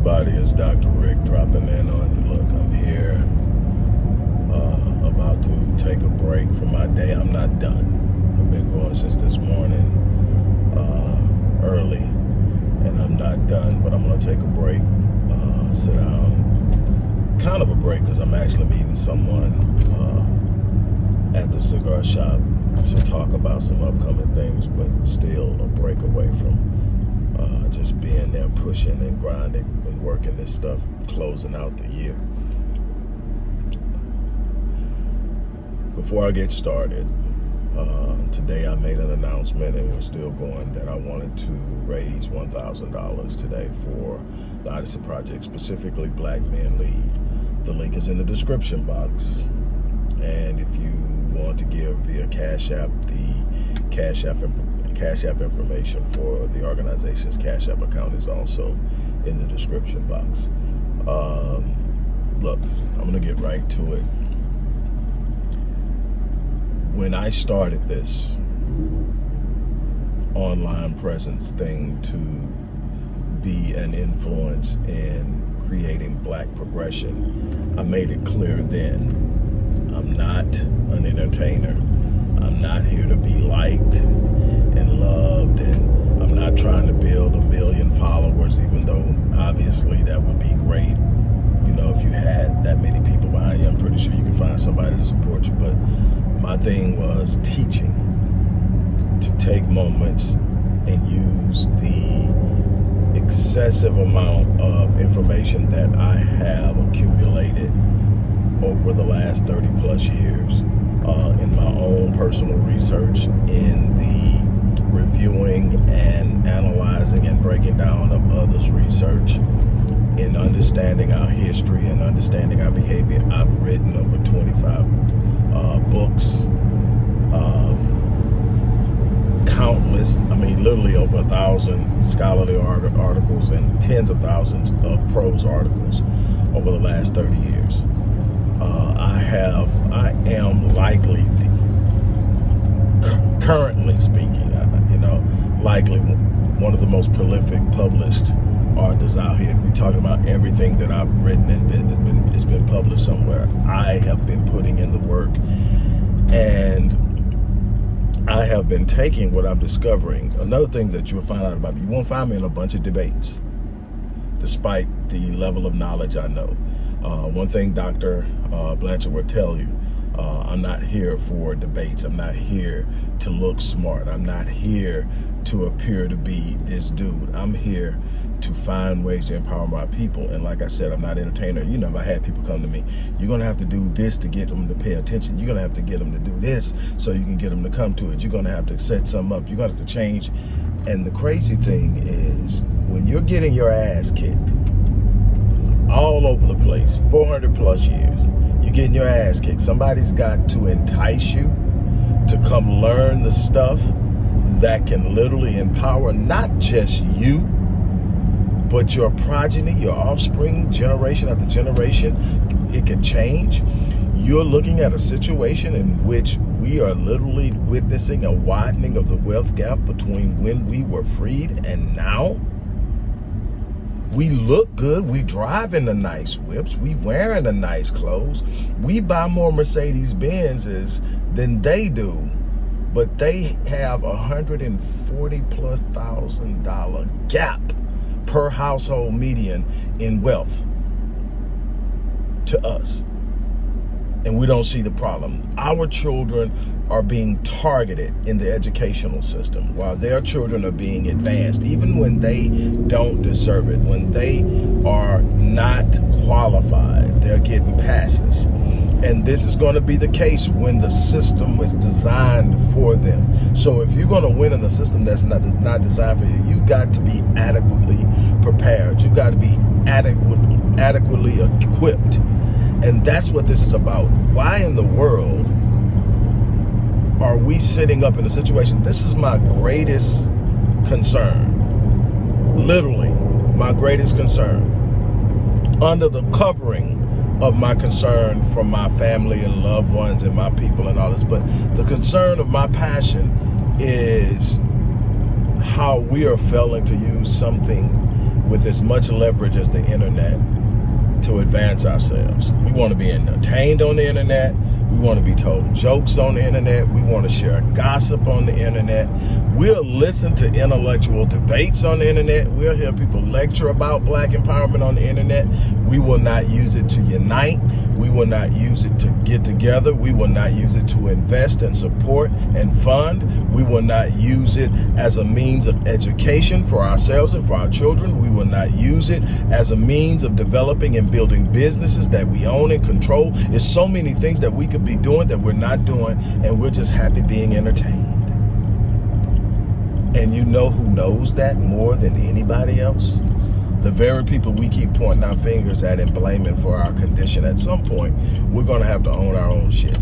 everybody? It's Dr. Rick dropping in on you. Look, I'm here uh, about to take a break from my day. I'm not done. I've been going since this morning uh, early, and I'm not done, but I'm going to take a break, uh, sit down. Kind of a break because I'm actually meeting someone uh, at the cigar shop to talk about some upcoming things, but still a break away from uh, just being there pushing and grinding working this stuff, closing out the year. Before I get started, uh, today I made an announcement and we're still going that I wanted to raise $1,000 today for the Odyssey Project, specifically Black Men Lead. The link is in the description box. And if you want to give via Cash App, the Cash App Cash App information for the organization's Cash App account is also in the description box. Um, look, I'm going to get right to it. When I started this online presence thing to be an influence in creating black progression, I made it clear then I'm not an entertainer. I'm not here to be liked and loved and I'm not trying to build a million followers even though obviously that would be great. You know if you had that many people behind you I'm pretty sure you can find somebody to support you. But my thing was teaching to take moments and use the excessive amount of information that I have accumulated over the last 30 plus years uh, in my own personal research in the reviewing and analyzing and breaking down of others' research in understanding our history and understanding our behavior. I've written over 25 uh, books, um, countless, I mean, literally over a thousand scholarly articles and tens of thousands of prose articles over the last 30 years. Uh, I have, I am likely, currently speaking, you know, likely one of the most prolific published authors out here. If you're talking about everything that I've written and been, it's been, it's been published somewhere, I have been putting in the work and I have been taking what I'm discovering. Another thing that you'll find out about me, you won't find me in a bunch of debates, despite the level of knowledge I know. Uh, one thing Dr. Uh, Blanchard will tell you, uh, I'm not here for debates. I'm not here to look smart. I'm not here to appear to be this dude. I'm here to find ways to empower my people. And like I said, I'm not an entertainer. You know, if I had people come to me, you're going to have to do this to get them to pay attention. You're going to have to get them to do this so you can get them to come to it. You're going to have to set some up. You're going to have to change. And the crazy thing is when you're getting your ass kicked all over the place, 400 plus years, you're getting your ass kicked. Somebody's got to entice you to come learn the stuff that can literally empower not just you, but your progeny, your offspring, generation after generation. It can change. You're looking at a situation in which we are literally witnessing a widening of the wealth gap between when we were freed and now. We look good. We drive in the nice whips. We wearing the nice clothes. We buy more Mercedes Benzes than they do. But they have a hundred and forty plus thousand dollar gap per household median in wealth to us and we don't see the problem. Our children are being targeted in the educational system while their children are being advanced, even when they don't deserve it, when they are not qualified, they're getting passes. And this is going to be the case when the system is designed for them. So if you're going to win in a system that's not, not designed for you, you've got to be adequately prepared. You've got to be adequately, adequately equipped and that's what this is about. Why in the world are we sitting up in a situation? This is my greatest concern. Literally, my greatest concern. Under the covering of my concern for my family and loved ones and my people and all this, but the concern of my passion is how we are failing to use something with as much leverage as the internet to advance ourselves. We want to be entertained on the internet. We want to be told jokes on the internet. We want to share gossip on the internet. We'll listen to intellectual debates on the internet. We'll hear people lecture about black empowerment on the internet. We will not use it to unite. We will not use it to get together. We will not use it to invest and support and fund. We will not use it as a means of education for ourselves and for our children. We will not use it as a means of developing and building businesses that we own and control. It's so many things that we could be doing that we're not doing and we're just happy being entertained. And you know who knows that more than anybody else? The very people we keep pointing our fingers at and blaming for our condition. At some point, we're going to have to own our own shit.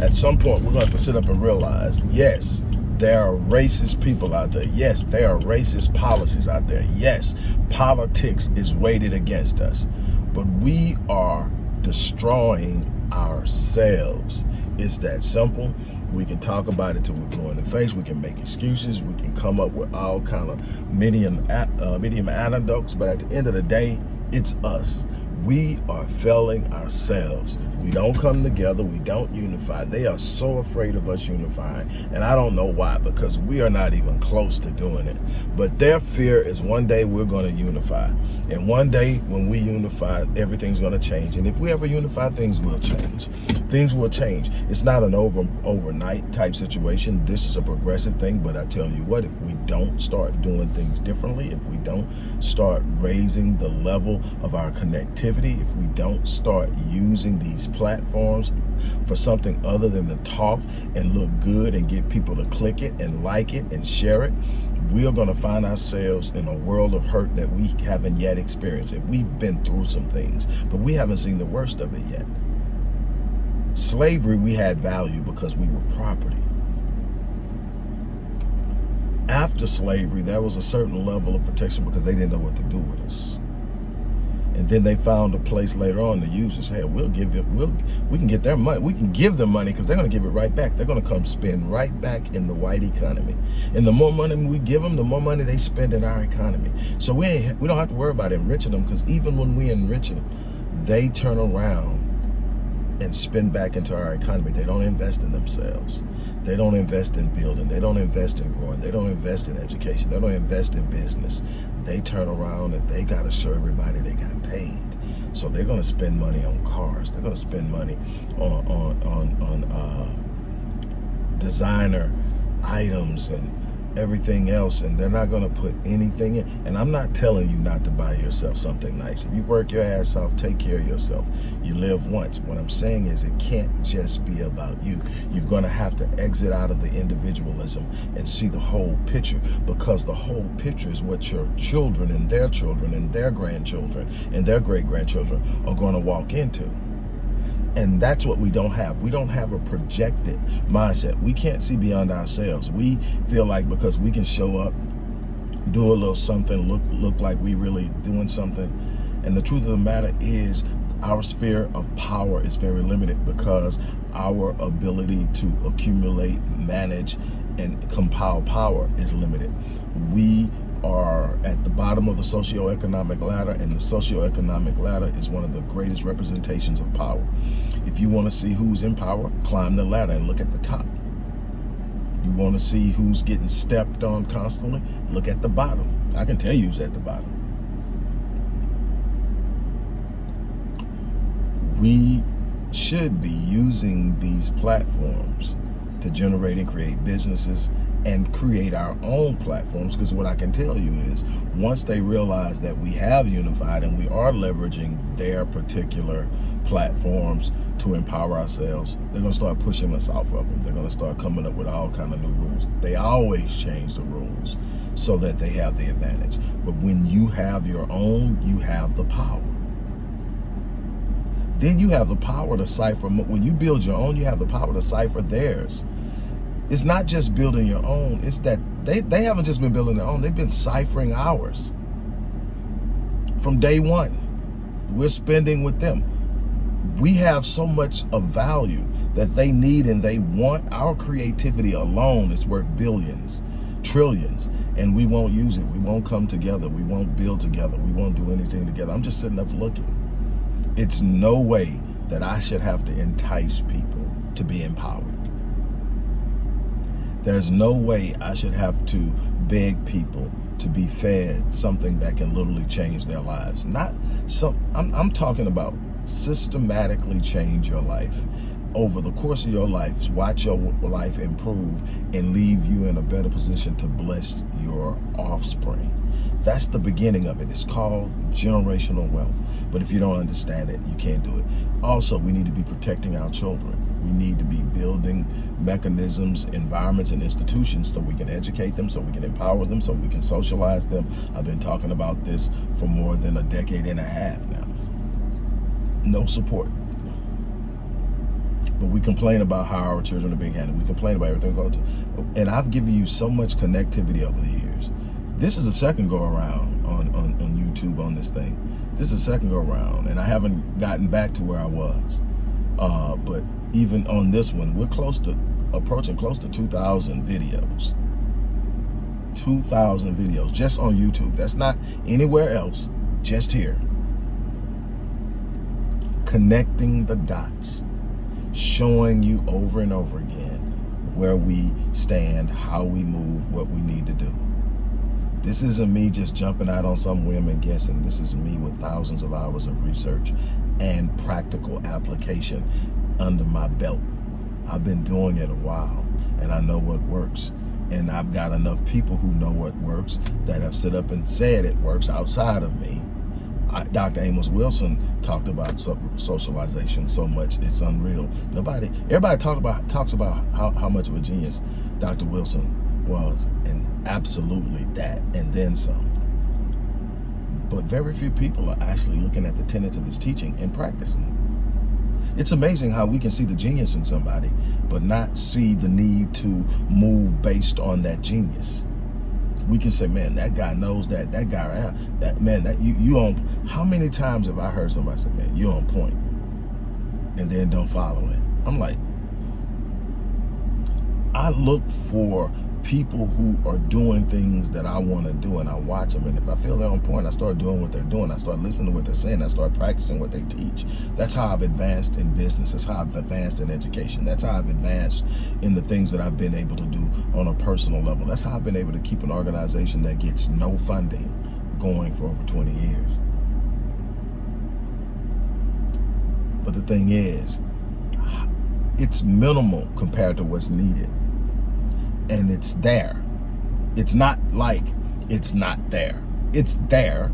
At some point, we're going to have to sit up and realize, yes, there are racist people out there. Yes, there are racist policies out there. Yes, politics is weighted against us. But we are destroying ourselves. It's that simple. We can talk about it till we're blue in the face. We can make excuses. We can come up with all kind of medium, uh, medium anecdotes. But at the end of the day, it's us we are failing ourselves. We don't come together. We don't unify. They are so afraid of us unifying. And I don't know why, because we are not even close to doing it. But their fear is one day we're going to unify. And one day when we unify, everything's going to change. And if we ever unify, things will change. Things will change. It's not an over overnight type situation. This is a progressive thing. But I tell you what, if we don't start doing things differently, if we don't start raising the level of our connectivity, if we don't start using these platforms for something other than to talk and look good and get people to click it and like it and share it, we are going to find ourselves in a world of hurt that we haven't yet experienced. It. We've been through some things, but we haven't seen the worst of it yet. Slavery, we had value because we were property. After slavery, there was a certain level of protection because they didn't know what to do with us. And then they found a place later on to use us. Hey, we'll give you, we'll, we can get their money. We can give them money because they're going to give it right back. They're going to come spend right back in the white economy. And the more money we give them, the more money they spend in our economy. So we we don't have to worry about enriching them because even when we enrich them, they turn around and spend back into our economy. They don't invest in themselves. They don't invest in building. They don't invest in growing. They don't invest in education. They don't invest in business they turn around and they got to show everybody they got paid. So they're going to spend money on cars. They're going to spend money on on on, on uh, designer items and everything else and they're not going to put anything in. And i'm not telling you not to buy yourself something nice. If you work your ass off take care of yourself. You live once. What i'm saying is it can't just be about you. You're going to have to exit out of the individualism and see the whole picture because the whole picture is what your children and their children and their grandchildren and their great grandchildren are going to walk into and that's what we don't have. We don't have a projected mindset. We can't see beyond ourselves. We feel like because we can show up, do a little something, look look like we really doing something. And the truth of the matter is our sphere of power is very limited because our ability to accumulate, manage, and compile power is limited. We are at the bottom of the socioeconomic ladder and the socioeconomic ladder is one of the greatest representations of power. If you want to see who's in power, climb the ladder and look at the top. You want to see who's getting stepped on constantly, look at the bottom. I can tell you who's at the bottom. We should be using these platforms to generate and create businesses and create our own platforms because what I can tell you is once they realize that we have unified and we are leveraging their particular platforms to empower ourselves, they're going to start pushing us off of them. They're going to start coming up with all kind of new rules. They always change the rules so that they have the advantage. But when you have your own, you have the power. Then you have the power to cipher. When you build your own, you have the power to cipher theirs it's not just building your own, it's that they, they haven't just been building their own, they've been ciphering ours. From day one, we're spending with them. We have so much of value that they need and they want. Our creativity alone is worth billions trillions and we won't use it. We won't come together. We won't build together. We won't do anything together. I'm just sitting up looking. It's no way that I should have to entice people to be empowered. There's no way I should have to beg people to be fed something that can literally change their lives. Not some, I'm, I'm talking about systematically change your life over the course of your life, watch your life improve and leave you in a better position to bless your offspring. That's the beginning of it. It's called generational wealth. But if you don't understand it, you can't do it. Also, we need to be protecting our children. We need to be building mechanisms, environments, and institutions so we can educate them, so we can empower them, so we can socialize them. I've been talking about this for more than a decade and a half now. No support. But we complain about how our children are being handled. We complain about everything. And I've given you so much connectivity over the years. This is a second go around on, on, on YouTube on this thing. This is a second go around, and I haven't gotten back to where I was. Uh, but even on this one, we're close to approaching close to 2,000 videos. 2,000 videos just on YouTube. That's not anywhere else, just here. Connecting the dots showing you over and over again where we stand, how we move, what we need to do. This isn't me just jumping out on some whim and guessing. This is me with thousands of hours of research and practical application under my belt. I've been doing it a while and I know what works. And I've got enough people who know what works that have stood up and said it works outside of me Dr. Amos Wilson talked about socialization so much, it's unreal. Nobody, everybody talk about talks about how, how much of a genius Dr. Wilson was, and absolutely that, and then some. But very few people are actually looking at the tenets of his teaching and practicing it. It's amazing how we can see the genius in somebody, but not see the need to move based on that genius we can say, man, that guy knows that, that guy, that man, that you, you on, how many times have I heard somebody say, man, you on point, and then don't follow it? I'm like, I look for people who are doing things that I want to do and I watch them. And if I feel they're on point, I start doing what they're doing. I start listening to what they're saying. I start practicing what they teach. That's how I've advanced in business. That's how I've advanced in education. That's how I've advanced in the things that I've been able to do on a personal level. That's how I've been able to keep an organization that gets no funding going for over 20 years. But the thing is, it's minimal compared to what's needed and it's there. It's not like it's not there. It's there.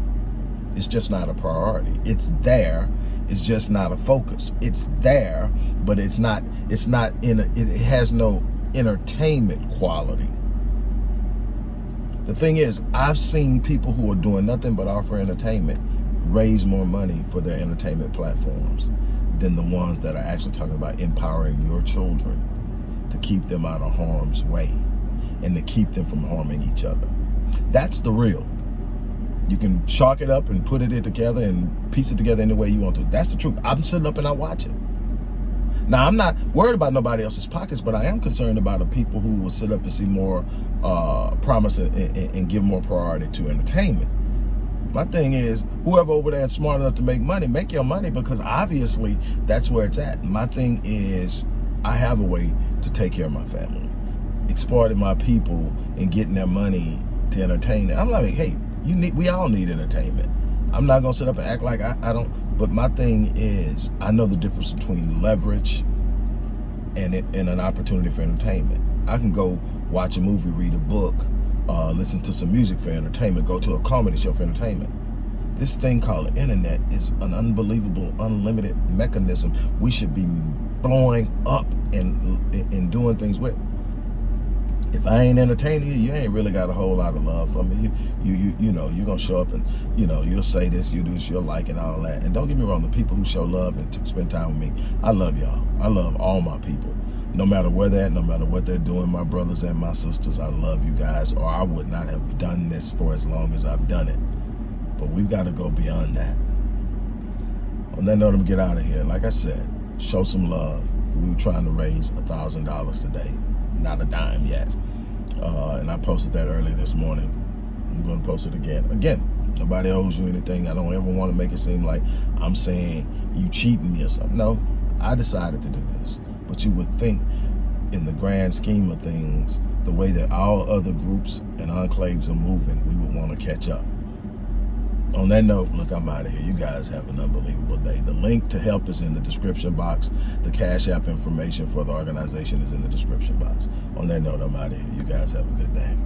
It's just not a priority. It's there. It's just not a focus. It's there, but it's not, it's not in, a, it has no entertainment quality. The thing is, I've seen people who are doing nothing but offer entertainment raise more money for their entertainment platforms than the ones that are actually talking about empowering your children to keep them out of harm's way and to keep them from harming each other. That's the real. You can chalk it up and put it together and piece it together any way you want to. That's the truth. I'm sitting up and I watch it. Now, I'm not worried about nobody else's pockets, but I am concerned about the people who will sit up and see more uh, promise and, and, and give more priority to entertainment. My thing is, whoever over there is smart enough to make money, make your money because obviously that's where it's at. My thing is, I have a way to take care of my family exploiting my people and getting their money to entertain them. I'm like, hey, you need, we all need entertainment. I'm not gonna sit up and act like I, I don't, but my thing is, I know the difference between leverage and, it, and an opportunity for entertainment. I can go watch a movie, read a book, uh, listen to some music for entertainment, go to a comedy show for entertainment. This thing called the internet is an unbelievable, unlimited mechanism we should be blowing up and, and doing things with if I ain't entertaining you, you ain't really got a whole lot of love for me. You, you, you, you know, you're gonna show up and, you know, you'll say this, you do this, you'll like and all that. And don't get me wrong, the people who show love and spend time with me, I love y'all. I love all my people. No matter where they're at, no matter what they're doing, my brothers and my sisters, I love you guys, or I would not have done this for as long as I've done it. But we've got to go beyond that. On that note, I'm get out of here. Like I said, show some love. We were trying to raise a $1,000 today not a dime yet. Uh, and and I posted that early this morning. I'm going to post it again. Again, nobody owes you anything. I don't ever want to make it seem like I'm saying you cheating me or something. No, I decided to do this. But you would think in the grand scheme of things, the way that all other groups and enclaves are moving, we would want to catch up. On that note, look, I'm out of here. You guys have an unbelievable day. The link to help is in the description box. The Cash App information for the organization is in the description box. On that note, I'm out of here. You guys have a good day.